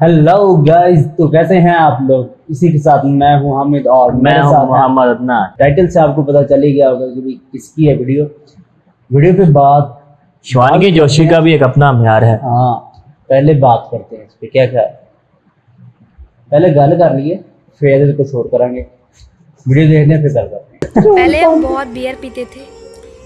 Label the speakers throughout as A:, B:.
A: Hello guys तो कैसे हैं आप लोग? इसी के साथ मैं हूँ हामिद और
B: मैं हूँ मोहम्मद अदनान।
A: टाइटल से आपको पता चल ही गया होगा कि किसकी है वीडियो। वीडियो पे बात
B: शिवानगी जोशी का भी एक अपना म्यार है।
A: हाँ पहले बात करते हैं इस पे क्या क्या? है पहले गल कर लिए फिर कुछ और करेंगे। वीडियो देखने फिर गल करते हैं।
C: पहले हम बहुत बियर पीते थे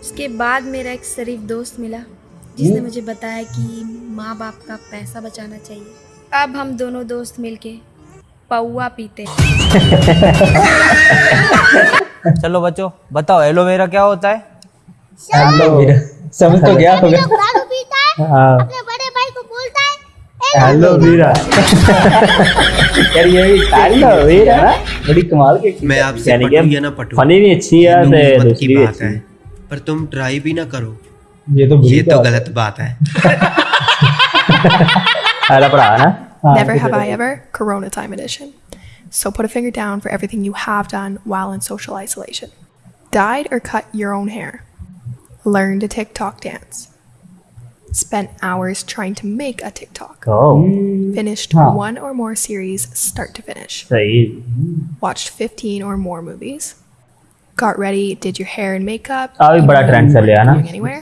C: उसके बाद मेरा एक शरीफ दोस्त मिला जिसने मुझे बताया कि माँ बाप का पैसा बचाना चाहिए। अब हम दोनों दोस्त मिलके पौआ पीते
D: चलो बच्चों बताओ एलोवेरा क्या होता है?
A: समझ तो गया होगा
E: दारू पीता है।
A: हाँ।
E: अपने बड़े भाई को बोलता है
A: हेलो वीरा। यार ये भी हेलो वीरा बड़ी कमाल के
F: मैं आपसे
B: यानी
F: पटू
B: कि
F: या ना पटू
B: फनी भी अच्छी है
F: ये
B: ते
F: मोहब्बत
B: दूसरी
F: की
B: भी
F: बात
B: अच्छी
F: है।
B: है।
F: पर तुम ट्राई भी ना करो।
A: ये तो बुरी
F: ये तो गलत बात है।
B: पहला भरा है ना
A: हाँ,
G: Never
A: फिर
G: have I
A: देखो।
G: ever, Corona time edition. So put a finger down for everything you have done while in social isolation. Dyed or cut your own hair. Learned a TikTok dance. Spent hours trying to make a TikTok.
B: Oh
G: Finished
A: Huh.
G: one or more series start to finish.
B: सही
G: Watched 15 or more movies. Got ready, did your hair and makeup.
B: आ भी बड़ा
G: even
B: trend
G: though
B: चल
G: you
B: रहा है
G: weren't
B: ना?
G: going anywhere.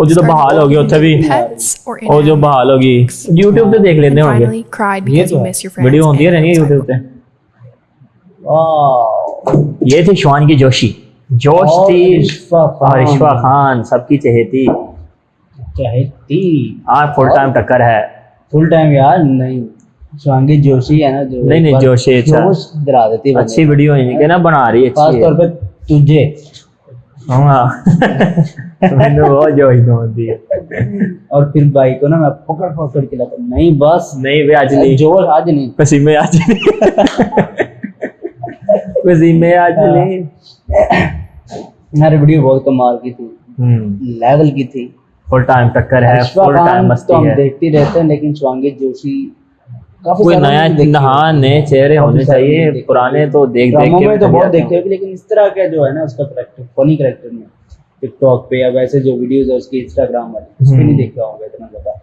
B: ਉਹ ਜਦੋਂ
G: Started
B: बहाल हो गई उत्थे भी
G: pets or
B: ਉਹ ਜੋ
G: inanimate
B: बहाल हो गई YouTube ਤੇ ਦੇਖ
G: and
B: ਲੈਂਦੇ ਹੋਣਗੇ
G: finally cried
A: ये
G: because
A: तो
G: you
A: है।
G: miss your friends.
B: वीडियो होती है
G: and
B: रहनी है
G: outside
B: YouTube पे
A: वाह
B: ये थी शिवानगी जोशी जोश
A: और
B: थी
A: रिश्वा खान।
B: और रिश्वा खान सबकी चहेती
A: चाहे थी
B: आज फुल टाइम टक्कर है
A: फुल टाइम यार नहीं शिवांगी जोशी है ना जो
B: नहीं,
A: एक
B: नहीं,
A: बार
B: जोशी, अच्छा।
A: जोश दिला देती है
B: अच्छी वीडियो है कि ना बना रही है
A: खास
B: अच्छी
A: तौर
B: है
A: पे तुझे
B: हाँ मैंने बहुत जोश होती है
A: और फिर भाई को ना मैं पकड़ पकड़ के हूँ। नहीं बस।
B: नहीं वे आज नहीं।
A: ज़ोर आज नहीं।
B: पसीमे आज नहीं। पसीमे आज नहीं।
A: हमारी वीडियो बहुत कमाल की थी।
B: हम्म।
A: लेवल की थी।
B: फुल टाइम टक्कर है फुल टाइम
A: खान तो
B: मस्ती
A: हम देखते रहते हैं लेकिन शिवांगी जोशी
B: कोई नया नहा नए चेहरे होने चाहिए पुराने तो देख देख के
A: तो बहुत
B: आते हैं।
A: हैं, लेकिन इस तरह का जो है ना उसका करेक्टर फनी करेक्टर में टिकटॉक पे या वैसे जो वीडियोस है उसके इंस्टाग्राम वाली उस
B: पर
A: नहीं देख रहा होगा इतना ज़्यादा